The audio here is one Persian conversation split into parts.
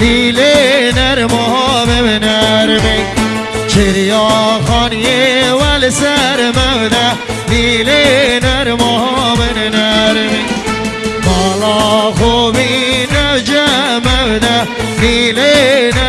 نجمونه لیلی نرمام بنرمی چریا خانی ول سرمونه لیلی نرمام بنرمی مالا خوبی نجمونه لیلی نرمام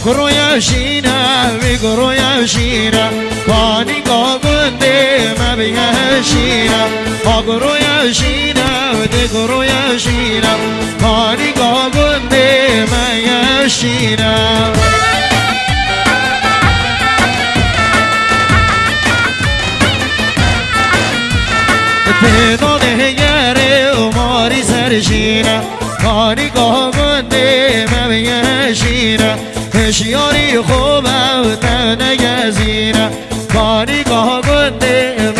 bakuru yashina biguru yashina kani gobunde mabiga yashina bakuru yashina diguru yashina kani gobunde mabiga yashina پیدا نهگره و ماری سرشینه کاری گاهگنده مبیه شینه هشیاری خوبه و تنگزینه کاری گاه گنده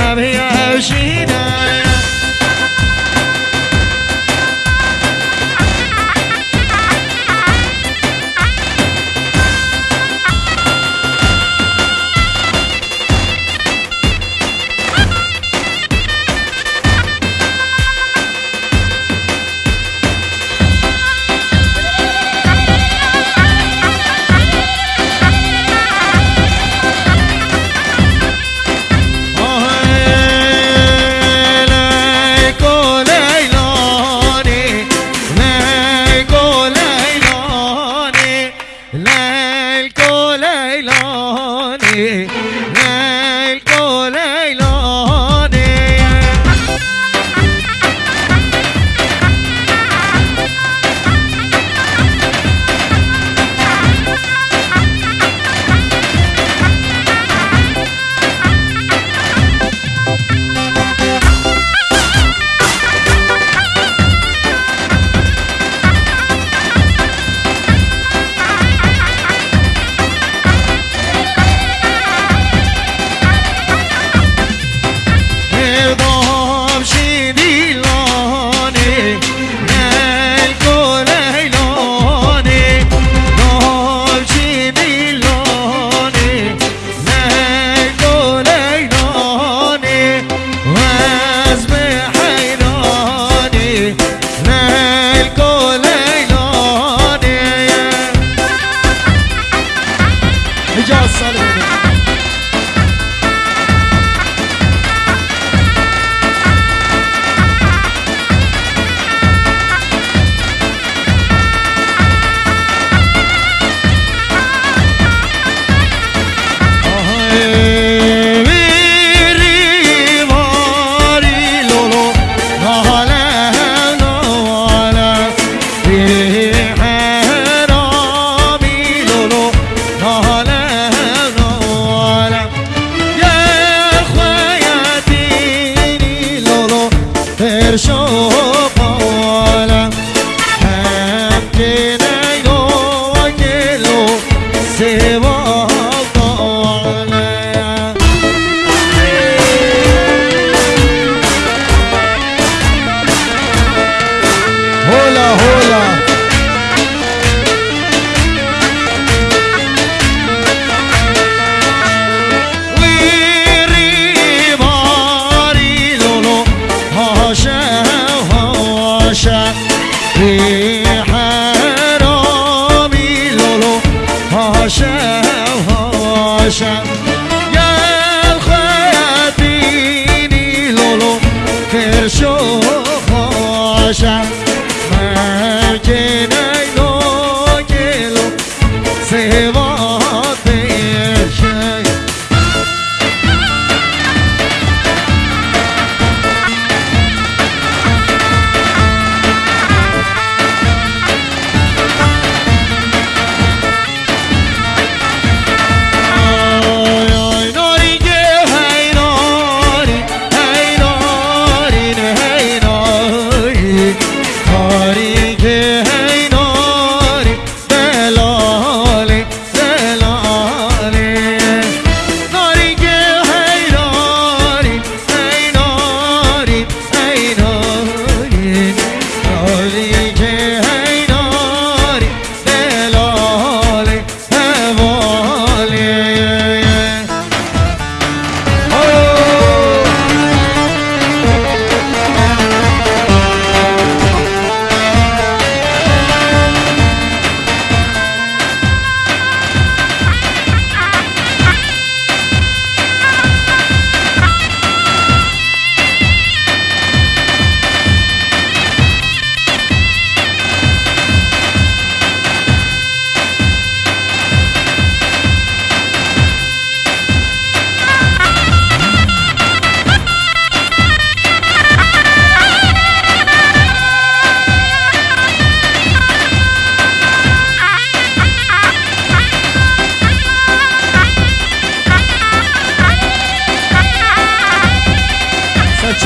Hashem.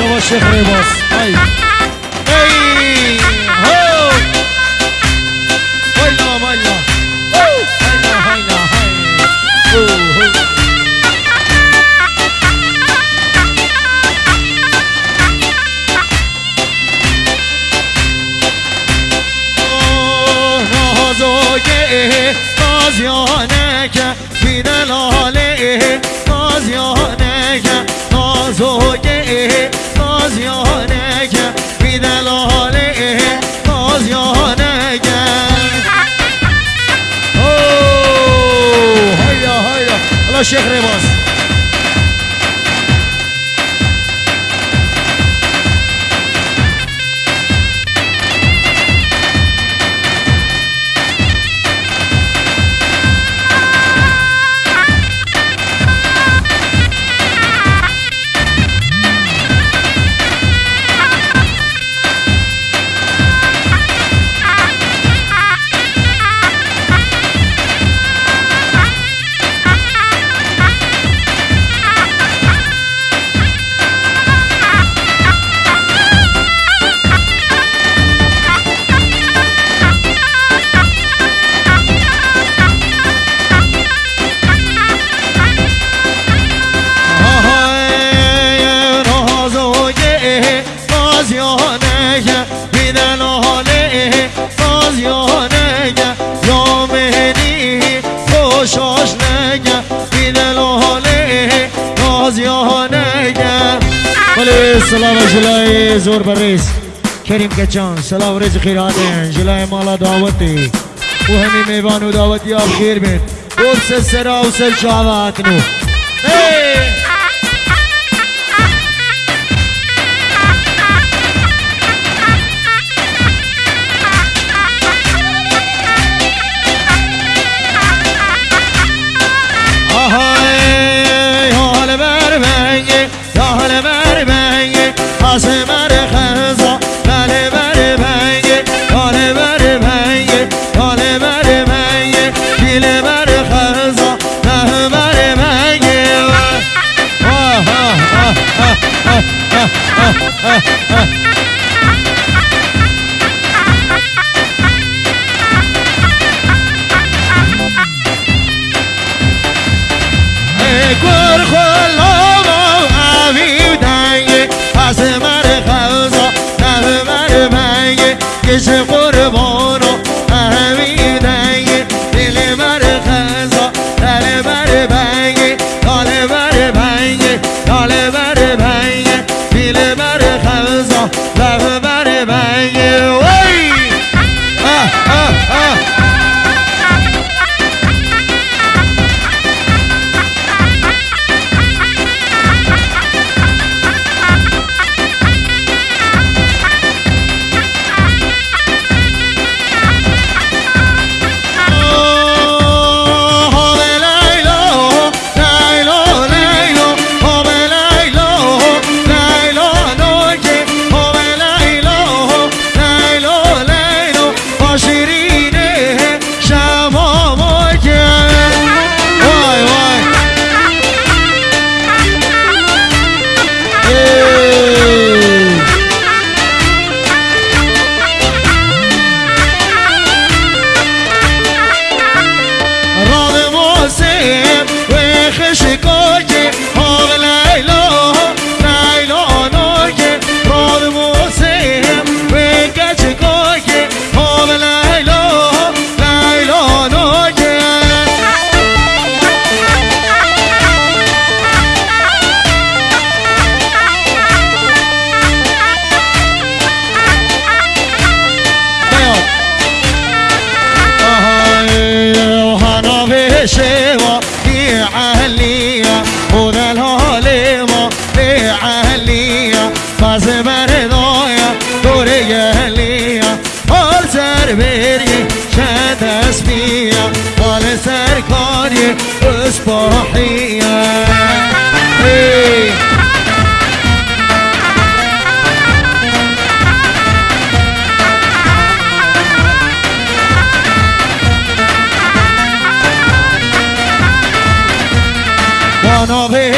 Bravo, Sheikh Rivas. Ay. Sheikh Remos. دور بریز کریم کچان سلام رزق خیر آدین جلای مالا دعوتی و همی میوان و دعوتی آب خیر بین بور سر سرا و سر بر بینی، Asım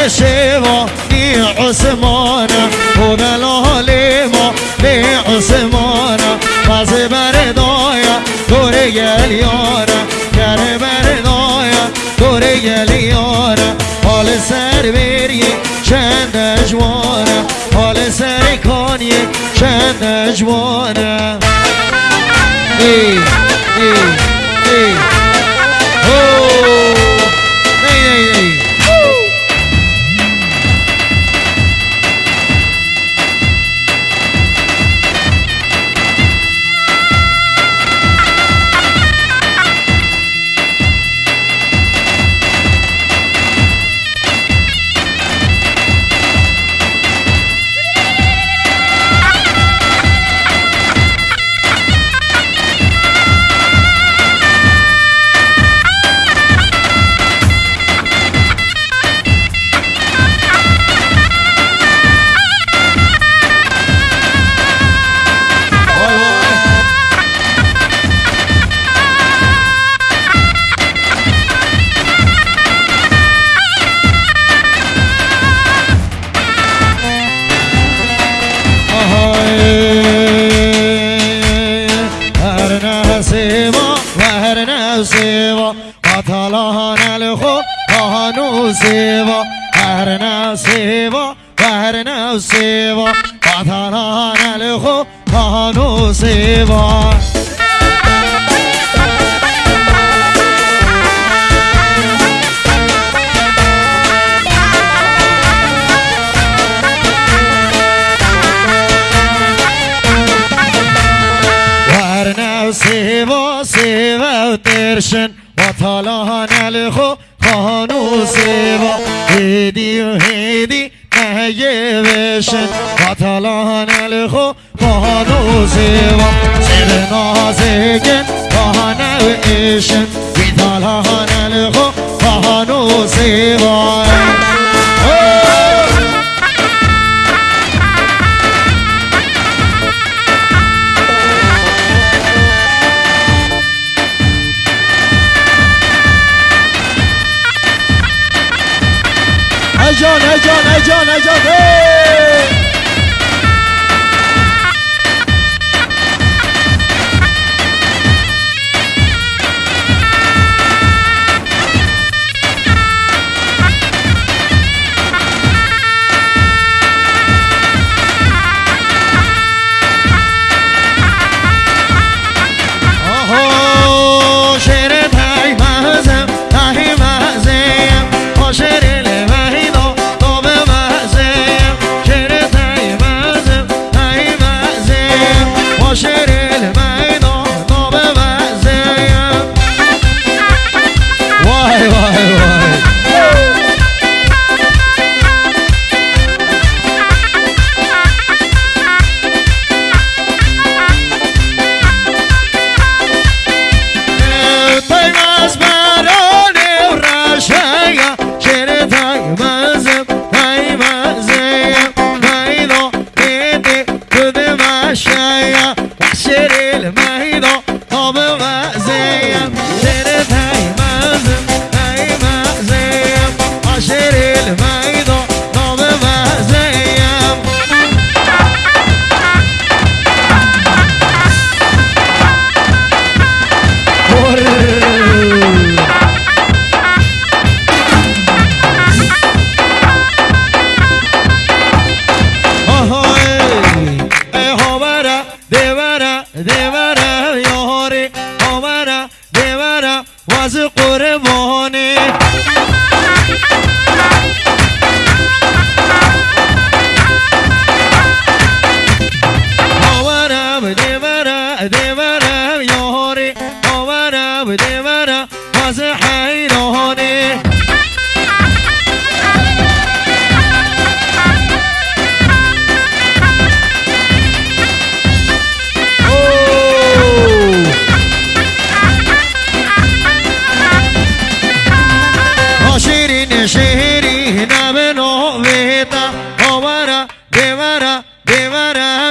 وانا بشوا لي عثمانا وبلاليما لي عثمانا باز بردايا دوري اليارا كر بردايا دوري اليارا حال سر بری چند اجوانه حال سر کانی چند اجوانه ای ای ای. سیوا سیوا و ترشن و طالان الخو خانو سیوا. هیدی و هیدی نهیه بشن و طالان الخو خانو سیوا. سیل نازگن خانه و ایشن. الخو خانو سیوا. 来叫，来叫，来叫，来叫，来！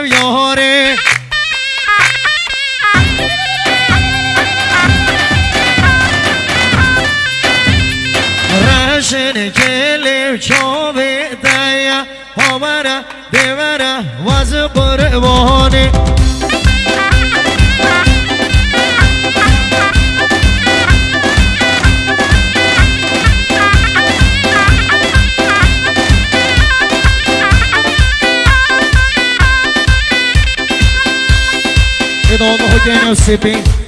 your quem eu sei bem